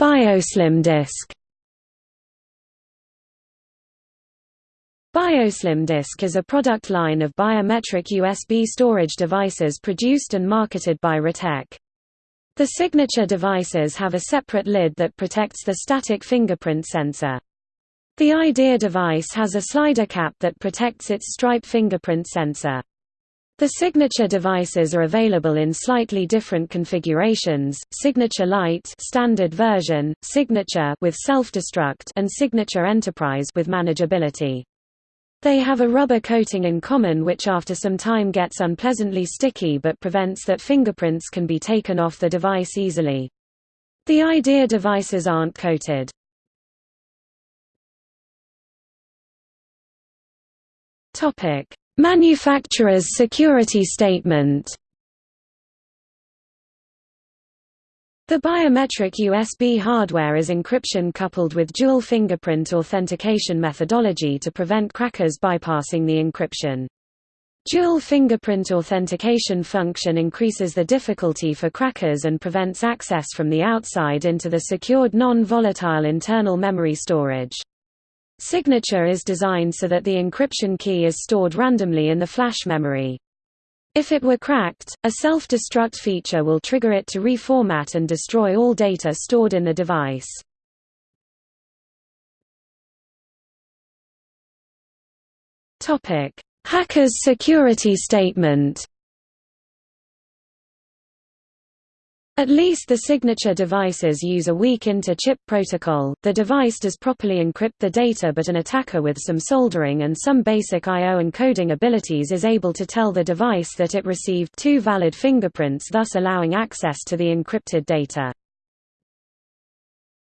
BioSlim disk BioSlim disk is a product line of biometric USB storage devices produced and marketed by Ritek. The signature devices have a separate lid that protects the static fingerprint sensor. The IDEA device has a slider cap that protects its stripe fingerprint sensor. The signature devices are available in slightly different configurations: Signature Lite standard version, Signature with self-destruct, and Signature Enterprise with manageability. They have a rubber coating in common which after some time gets unpleasantly sticky but prevents that fingerprints can be taken off the device easily. The IDEA devices aren't coated. Manufacturer's security statement The biometric USB hardware is encryption coupled with dual fingerprint authentication methodology to prevent crackers bypassing the encryption. Dual fingerprint authentication function increases the difficulty for crackers and prevents access from the outside into the secured non-volatile internal memory storage. Signature is designed so that the encryption key is stored randomly in the flash memory. If it were cracked, a self-destruct feature will trigger it to reformat and destroy all data stored in the device. Hacker's security statement At least the signature devices use a weak inter-chip protocol. The device does properly encrypt the data but an attacker with some soldering and some basic I.O. encoding abilities is able to tell the device that it received two valid fingerprints thus allowing access to the encrypted data.